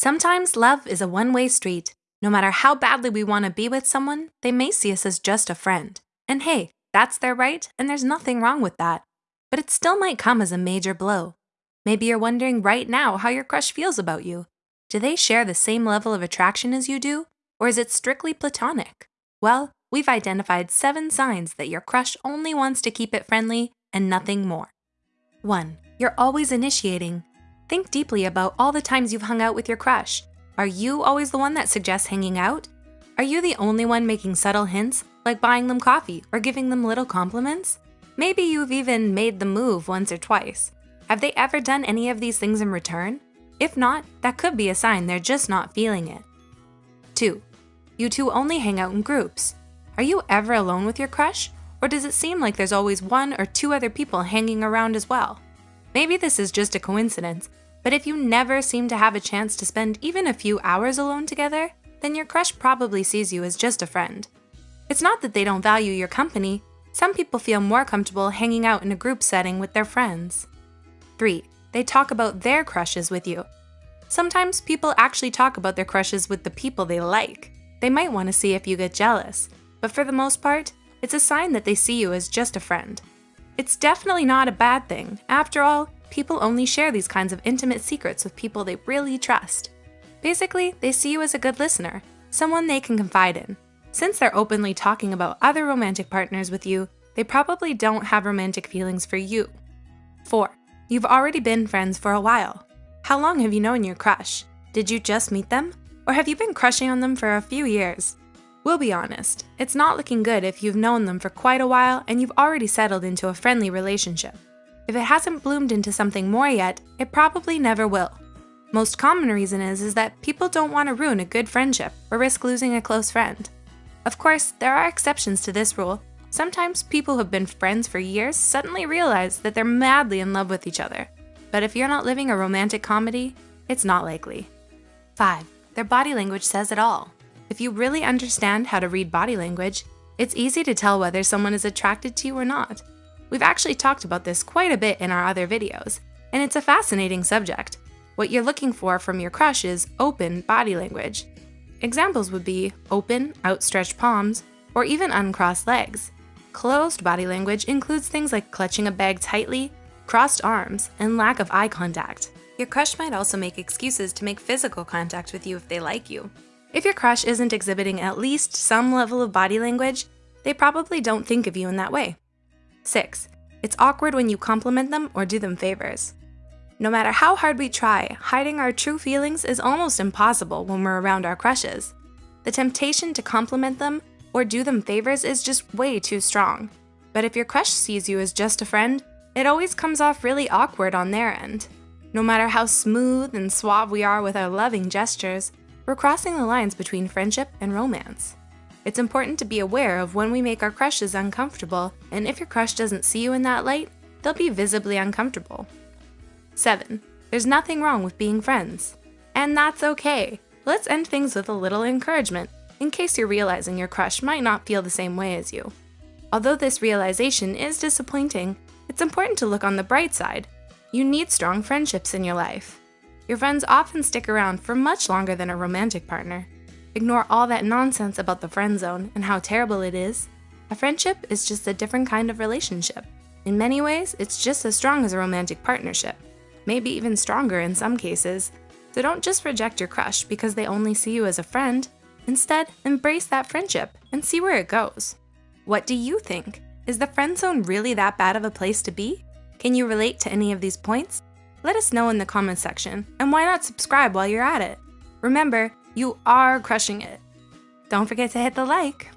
Sometimes love is a one way street. No matter how badly we want to be with someone, they may see us as just a friend. And hey, that's their right, and there's nothing wrong with that. But it still might come as a major blow. Maybe you're wondering right now how your crush feels about you. Do they share the same level of attraction as you do, or is it strictly platonic? Well, we've identified seven signs that your crush only wants to keep it friendly and nothing more. 1. You're always initiating. Think deeply about all the times you've hung out with your crush. Are you always the one that suggests hanging out? Are you the only one making subtle hints, like buying them coffee or giving them little compliments? Maybe you've even made the move once or twice. Have they ever done any of these things in return? If not, that could be a sign they're just not feeling it. 2. You two only hang out in groups. Are you ever alone with your crush? Or does it seem like there's always one or two other people hanging around as well? Maybe this is just a coincidence, but if you never seem to have a chance to spend even a few hours alone together, then your crush probably sees you as just a friend. It's not that they don't value your company, some people feel more comfortable hanging out in a group setting with their friends. 3. They talk about their crushes with you. Sometimes people actually talk about their crushes with the people they like. They might want to see if you get jealous, but for the most part, it's a sign that they see you as just a friend. It's definitely not a bad thing. After all, people only share these kinds of intimate secrets with people they really trust. Basically, they see you as a good listener, someone they can confide in. Since they're openly talking about other romantic partners with you, they probably don't have romantic feelings for you. 4. You've already been friends for a while. How long have you known your crush? Did you just meet them? Or have you been crushing on them for a few years? We'll be honest, it's not looking good if you've known them for quite a while and you've already settled into a friendly relationship. If it hasn't bloomed into something more yet, it probably never will. Most common reason is, is that people don't want to ruin a good friendship or risk losing a close friend. Of course, there are exceptions to this rule. Sometimes people who have been friends for years suddenly realize that they're madly in love with each other. But if you're not living a romantic comedy, it's not likely. 5. Their body language says it all. If you really understand how to read body language, it's easy to tell whether someone is attracted to you or not. We've actually talked about this quite a bit in our other videos, and it's a fascinating subject. What you're looking for from your crush is open body language. Examples would be open, outstretched palms, or even uncrossed legs. Closed body language includes things like clutching a bag tightly, crossed arms, and lack of eye contact. Your crush might also make excuses to make physical contact with you if they like you. If your crush isn't exhibiting at least some level of body language, they probably don't think of you in that way. 6. It's awkward when you compliment them or do them favors. No matter how hard we try, hiding our true feelings is almost impossible when we're around our crushes. The temptation to compliment them or do them favors is just way too strong. But if your crush sees you as just a friend, it always comes off really awkward on their end. No matter how smooth and suave we are with our loving gestures, we're crossing the lines between friendship and romance. It's important to be aware of when we make our crushes uncomfortable, and if your crush doesn't see you in that light, they'll be visibly uncomfortable. 7. There's nothing wrong with being friends. And that's okay. Let's end things with a little encouragement, in case you're realizing your crush might not feel the same way as you. Although this realization is disappointing, it's important to look on the bright side. You need strong friendships in your life. Your friends often stick around for much longer than a romantic partner. Ignore all that nonsense about the friend zone and how terrible it is. A friendship is just a different kind of relationship. In many ways, it's just as strong as a romantic partnership, maybe even stronger in some cases. So don't just reject your crush because they only see you as a friend. Instead, embrace that friendship and see where it goes. What do you think? Is the friend zone really that bad of a place to be? Can you relate to any of these points? Let us know in the comments section, and why not subscribe while you're at it? Remember, you are crushing it. Don't forget to hit the like.